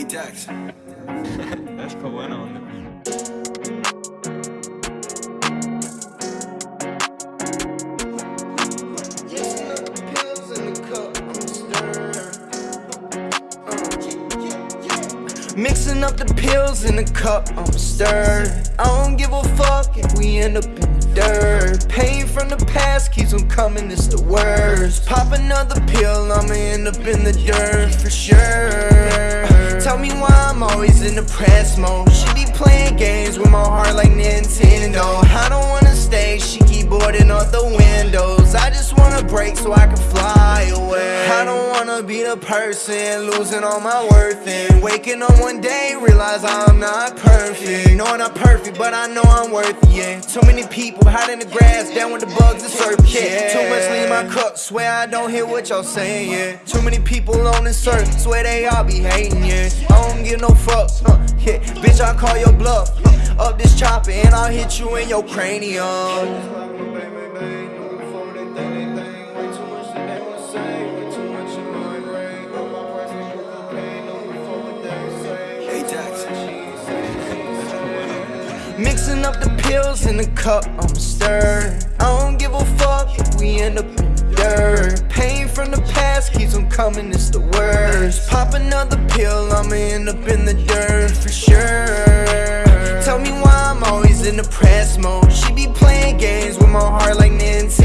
Hey Dax. Let's put one on. Mixing up the pills in the cup, I'm stirred. I don't give a fuck if we end up in the dirt. Pain from the past keeps on coming, it's the worst. Pop another pill, I'ma end up in the dirt for sure. Tell me why I'm always in the press mode. She be playing games with my heart like Nintendo. I don't boarding up the windows. I just wanna break so I can fly away. I don't wanna be the person losing all my worth and waking up one day realize I'm not perfect. No, I'm not perfect, but I know I'm worth it. Yeah. Too many people hiding in the grass, down with the bugs and serpents. Yeah. Too much lean in my cup, swear I don't hear what y'all saying. Yeah. Too many people on this earth, swear they all be hating. Yeah. I don't give no fucks. Huh. Yeah. Bitch, I call your bluff. Up this chopper and I'll hit you in your cranium. Mixing up the pills in the cup, I'm stirred. I don't give a fuck if we end up in dirt. Pain from the past keeps on coming, it's the worst. Pop another pill, I'ma end up in the dirt in the press mode. She be playing games with my heart like Nintendo.